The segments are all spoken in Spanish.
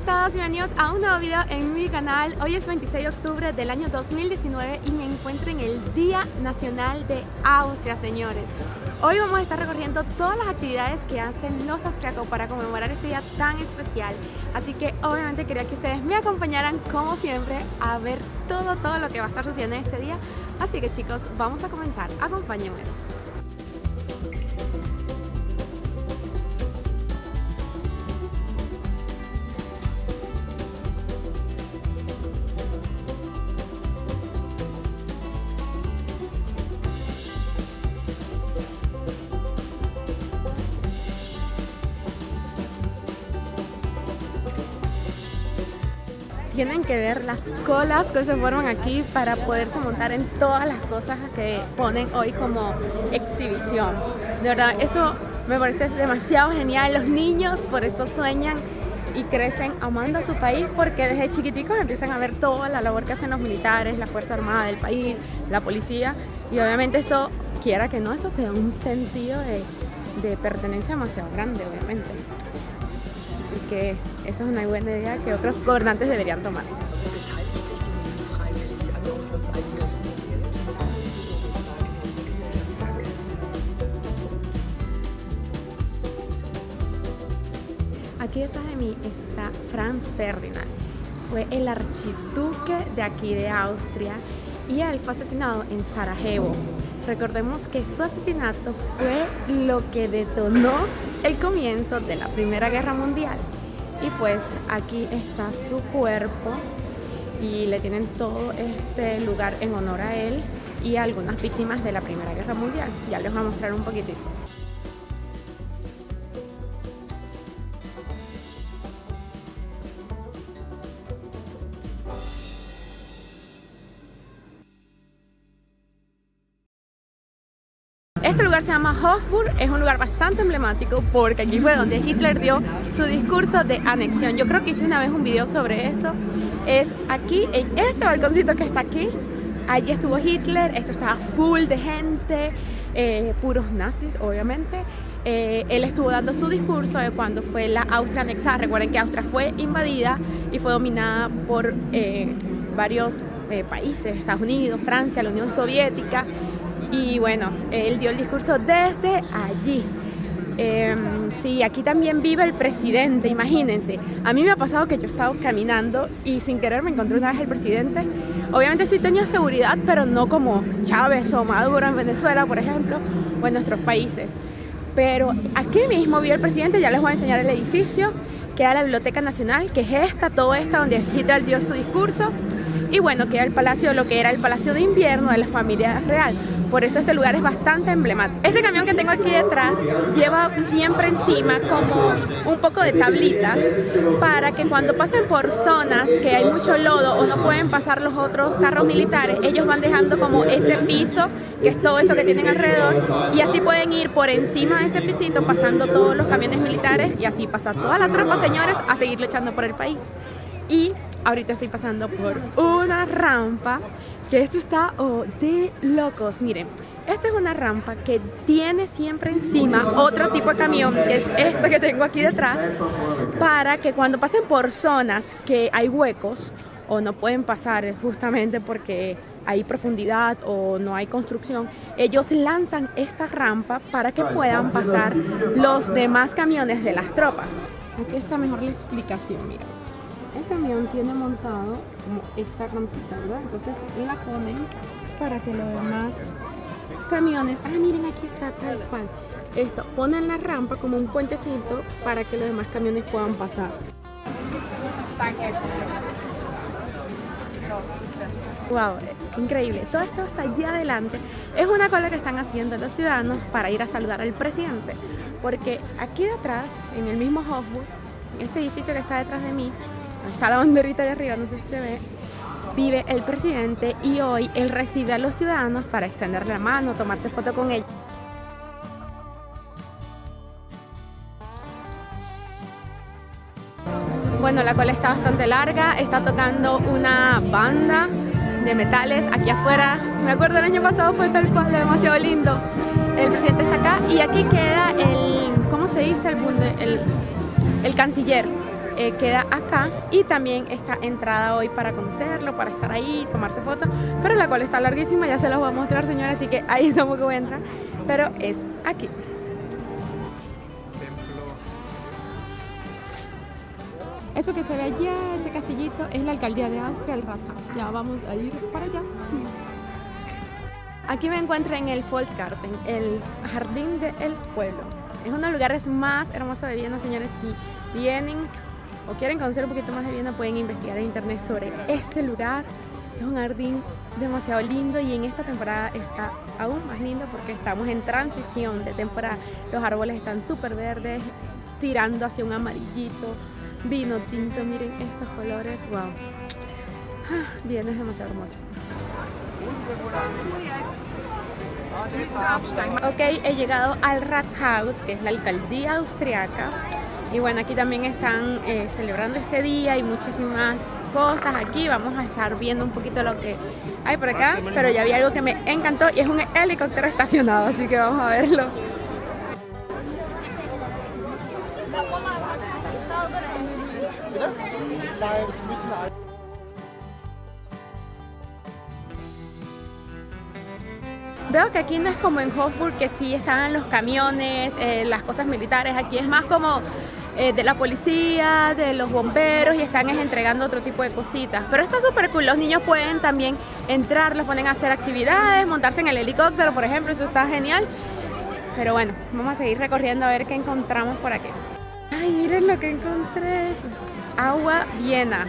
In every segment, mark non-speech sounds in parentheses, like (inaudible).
a todos, bienvenidos a un nuevo video en mi canal. Hoy es 26 de octubre del año 2019 y me encuentro en el Día Nacional de Austria, señores. Hoy vamos a estar recorriendo todas las actividades que hacen los austriacos para conmemorar este día tan especial. Así que obviamente quería que ustedes me acompañaran como siempre a ver todo, todo lo que va a estar sucediendo en este día. Así que chicos, vamos a comenzar. Acompáñenme. Tienen que ver las colas que se forman aquí para poderse montar en todas las cosas que ponen hoy como exhibición. De verdad, eso me parece demasiado genial. Los niños por eso sueñan y crecen amando a su país porque desde chiquiticos empiezan a ver toda la labor que hacen los militares, la Fuerza Armada del país, la policía y obviamente eso, quiera que no, eso te da un sentido de, de pertenencia demasiado grande, obviamente. Que eso es una buena idea que otros gobernantes deberían tomar. Aquí detrás de mí está Franz Ferdinand. Fue el archiduque de aquí de Austria y él fue asesinado en Sarajevo. Recordemos que su asesinato fue lo que detonó el comienzo de la Primera Guerra Mundial. Y pues aquí está su cuerpo y le tienen todo este lugar en honor a él y a algunas víctimas de la Primera Guerra Mundial. Ya les voy a mostrar un poquitito. Este lugar se llama Hofburg, es un lugar bastante emblemático porque aquí fue donde Hitler dio su discurso de anexión. Yo creo que hice una vez un video sobre eso. Es aquí, en este balconcito que está aquí, allí estuvo Hitler, esto estaba full de gente, eh, puros nazis obviamente. Eh, él estuvo dando su discurso de cuando fue la Austria anexada. Recuerden que Austria fue invadida y fue dominada por eh, varios países, Estados Unidos, Francia, la Unión Soviética y bueno, él dio el discurso desde allí. Em, sí, aquí también vive el presidente, imagínense. A mí me ha pasado que yo he estado caminando y sin querer me encontré una vez el presidente. Obviamente sí tenía seguridad, pero no como Chávez o Maduro en Venezuela, por ejemplo, o en nuestros países. Pero aquí mismo vi al presidente, ya les voy a enseñar el edificio, queda la Biblioteca Nacional, que es esta, todo esta, donde Hitler dio su discurso. Y bueno, queda el palacio, lo que era el palacio de invierno de la familia real. Por eso este lugar es bastante emblemático. Este camión que tengo aquí detrás lleva siempre encima como un poco de tablitas para que cuando pasen por zonas que hay mucho lodo o no pueden pasar los otros carros militares, ellos van dejando como ese piso, que es todo eso que tienen alrededor, y así pueden ir por encima de ese pisito pasando todos los camiones militares y así pasa toda la tropa, señores, a seguir luchando por el país. Y ahorita estoy pasando por una rampa que esto está oh, de locos. Miren, esta es una rampa que tiene siempre encima otro tipo de camión, que es este que tengo aquí detrás, para que cuando pasen por zonas que hay huecos o no pueden pasar justamente porque hay profundidad o no hay construcción, ellos lanzan esta rampa para que puedan pasar los demás camiones de las tropas. Aquí está mejor la explicación, mira el camión tiene montado esta rampita, ¿verdad? Entonces la ponen para que los demás camiones, ah miren aquí está tal cual, esto, ponen la rampa como un puentecito para que los demás camiones puedan pasar. Wow, increíble. Todo esto está allá adelante. Es una cola que están haciendo los ciudadanos para ir a saludar al presidente. Porque aquí detrás, en el mismo Hofburg, este edificio que está detrás de mí, está la banderita de arriba, no sé si se ve, vive el presidente y hoy él recibe a los ciudadanos para extender la mano, tomarse foto con ellos. Bueno, la cola está bastante larga, está tocando una banda de metales aquí afuera. Me acuerdo el año pasado fue tal cual, demasiado lindo. El presidente está acá y aquí queda el, ¿cómo se dice? El, el, el canciller eh, queda acá y también está entrada hoy para conocerlo, para estar ahí, tomarse fotos, pero la cual está larguísima, ya se los voy a mostrar señores, así que ahí (laughs) tampoco voy a entrar, pero es aquí. Eso que se ve allá, ese castillito, es la alcaldía de Austria, el Rathaus. Ya vamos a ir para allá. Aquí me encuentro en el Volksgarten, el jardín del pueblo. Es uno de los lugares más hermosos de Viena, señores. Si vienen o quieren conocer un poquito más de Viena, pueden investigar en internet sobre este lugar. Es un jardín demasiado lindo y en esta temporada está aún más lindo porque estamos en transición de temporada. Los árboles están súper verdes, tirando hacia un amarillito, vino tinto. Miren estos colores, wow. Ah, Viena es demasiado hermoso. Ok, he llegado al Rathaus, que es la alcaldía austriaca. Y bueno, aquí también están eh, celebrando este día y muchísimas cosas aquí. Vamos a estar viendo un poquito lo que hay por acá. Pero ya vi algo que me encantó y es un helicóptero estacionado, así que vamos a verlo. Veo que aquí no es como en Hofburg, que sí están los camiones, eh, las cosas militares. Aquí es más como eh, de la policía, de los bomberos y están entregando otro tipo de cositas. Pero está súper cool. Los niños pueden también entrar, los ponen a hacer actividades, montarse en el helicóptero, por ejemplo. Eso está genial. Pero bueno, vamos a seguir recorriendo a ver qué encontramos por aquí. Ay, miren lo que encontré. Agua Viena.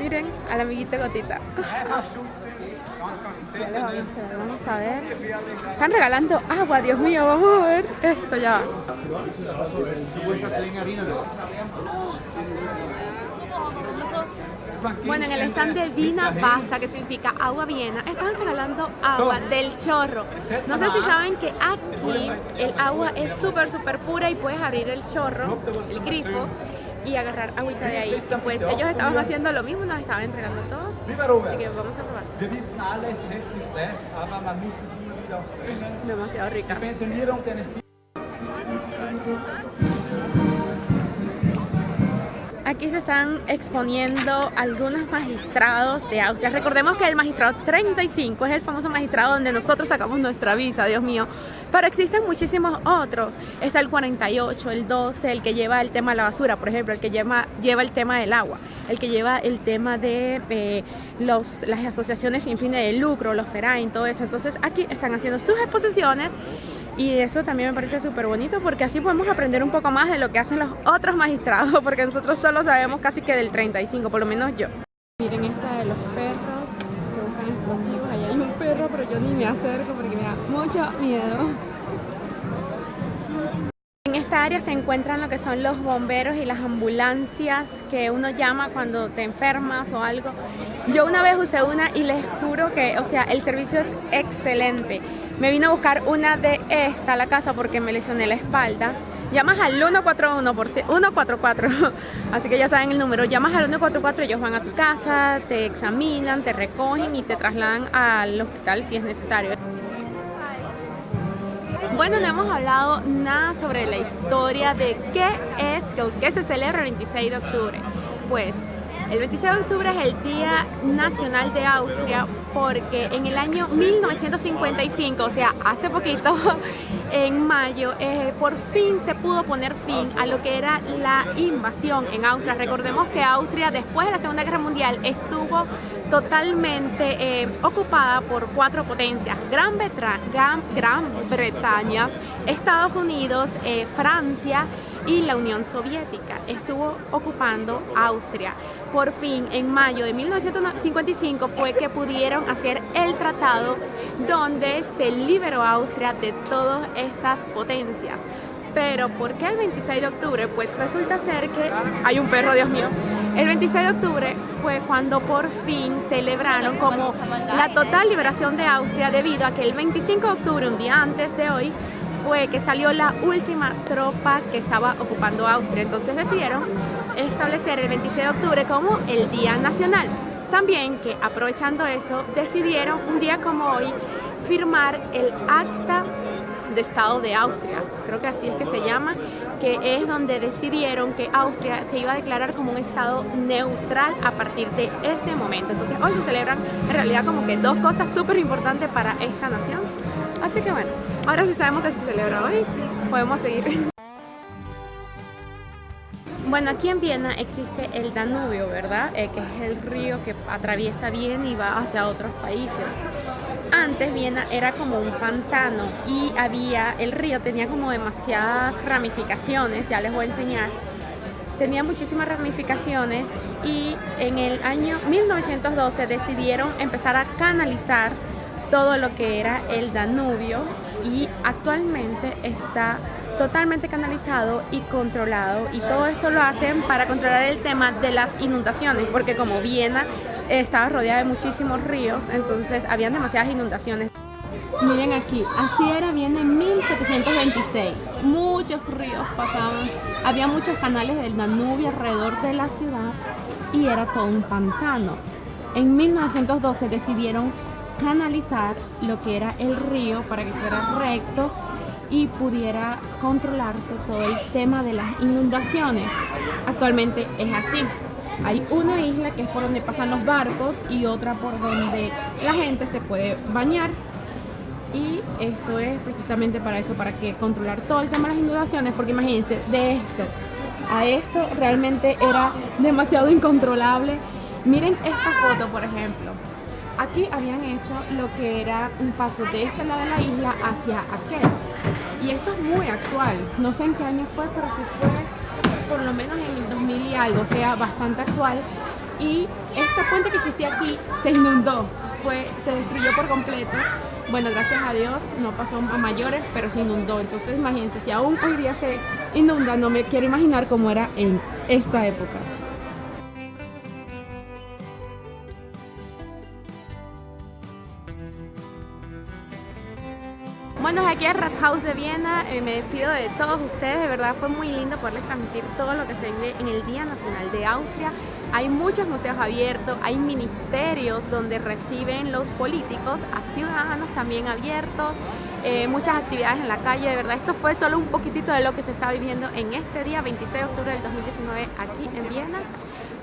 Miren al amiguito Gotita. vamos a ver. Están regalando agua, Dios mío, vamos a ver esto ya. Bueno, en el stand de Vina Pasa, que significa agua viena, están regalando agua del chorro. No sé si saben que aquí el agua es súper, súper pura y puedes abrir el chorro, el grifo, y agarrar agüita de ahí. pues ellos estaban haciendo lo mismo, nos estaban entregando todos. Así que vamos a probar. Demasiado rica. Aquí se están exponiendo algunos magistrados de Austria. Recordemos que el magistrado 35 es el famoso magistrado donde nosotros sacamos nuestra visa, Dios mío. Pero existen muchísimos otros. Está el 48, el 12, el que lleva el tema de la basura, por ejemplo, el que lleva, lleva el tema del agua, el que lleva el tema de eh, los, las asociaciones sin fines de lucro, los FERAIN, todo eso. Entonces aquí están haciendo sus exposiciones y eso también me parece súper bonito porque así podemos aprender un poco más de lo que hacen los otros magistrados (laughs) porque nosotros solo sabemos casi que del 35, por lo menos yo. Miren esta de los perros que buscan explosivos, perro pero yo ni me acerco porque me da mucho miedo. En esta área se encuentran lo que son los bomberos y las ambulancias que uno llama cuando te enfermas o algo. Yo una vez usé una y les juro que, o sea, el servicio es excelente. Me vino a buscar una de esta a la casa porque me lesioné la espalda. Llamas al 141 por 144, (laughs) así que ya saben el número. Llamas al 144, ellos van a tu casa, te examinan, te recogen y te trasladan al hospital si es necesario. Bueno, no hemos hablado nada sobre la historia de qué es, qué se celebra el 26 de octubre. Pues el 26 de octubre es el Día Nacional de Austria porque en el año 1955, o sea, hace poquito, (laughs) en mayo, eh, por fin se pudo poner fin a lo que era la invasión en Austria. Recordemos que Austria después de la Segunda Guerra Mundial estuvo totalmente eh, ocupada por cuatro potencias, Gran, Gran, Bretaña, Estados Unidos, eh, Francia y la Unión Soviética. Estuvo ocupando Austria por fin en mayo de 1955 fue que pudieron hacer el tratado donde se liberó Austria de todas estas potencias. Pero ¿por qué el 26 de octubre? Pues resulta ser que hay un perro, Dios mío. El 26 de octubre fue cuando por fin celebraron como la total liberación de Austria debido a que el 25 de octubre, un día antes de hoy, fue que salió la última tropa que estaba ocupando Austria. Entonces decidieron establecer el 26 de octubre como el Día Nacional. También que aprovechando eso, decidieron un día como hoy firmar el acta de Estado de Austria, creo que así es que se llama, que es donde decidieron que Austria se iba a declarar como un Estado neutral a partir de ese momento. Entonces hoy se celebran en realidad como que dos cosas súper importantes para esta nación. Así que bueno, ahora sí sabemos que se celebra hoy, podemos seguir. Bueno, aquí en Viena existe el Danubio, ¿verdad? Eh, que es el río que atraviesa Viena y va hacia otros países. Antes Viena era como un pantano y había, el río tenía como demasiadas ramificaciones, ya les voy a enseñar. Tenía muchísimas ramificaciones y en el año 1912 decidieron empezar a canalizar todo lo que era el Danubio y actualmente está totalmente canalizado y controlado y todo esto lo hacen para controlar el tema de las inundaciones porque como Viena estaba rodeada de muchísimos ríos entonces habían demasiadas inundaciones miren aquí, así era Viena en 1726 muchos ríos pasaban había muchos canales del Danubio alrededor de la ciudad y era todo un pantano en 1912 decidieron canalizar lo que era el río para que fuera recto y pudiera controlarse todo el tema de las inundaciones. Actualmente es así. Hay una isla que es por donde pasan los barcos y otra por donde la gente se puede bañar. Y esto es precisamente para eso, para que controlar todo el tema de las inundaciones, porque imagínense, de esto a esto realmente era demasiado incontrolable. Miren esta foto, por ejemplo. Aquí habían hecho lo que era un paso de este lado de la isla hacia aquel y esto es muy actual. No sé en qué año fue, pero sí fue lo menos en el 2000 y algo, sea, bastante actual. Y esta puente que existía aquí se inundó, fue, se destruyó por completo. Bueno, gracias a Dios no pasó a mayores, pero se inundó. Entonces imagínense, si aún hoy día se inunda, no me quiero imaginar cómo era en esta época. Bueno, aquí al Rathaus de Viena eh, me despido de todos ustedes, de verdad fue muy lindo poderles transmitir todo lo que se vive en el Día Nacional de Austria. Hay muchos museos abiertos, hay ministerios donde reciben los políticos a ciudadanos también abiertos, eh, muchas actividades en la calle, de verdad esto fue solo un poquitito de lo que se está viviendo en este día 26 de octubre del 2019 aquí en Viena.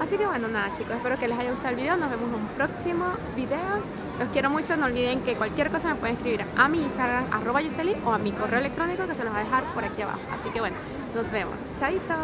Así que bueno, nada chicos, espero que les haya gustado el video, nos vemos en un próximo video. Los quiero mucho, no olviden que cualquier cosa me pueden escribir a mi Instagram, arroba Giseli, o a mi correo electrónico que se los va a dejar por aquí abajo. Así que bueno, nos vemos. Chaito.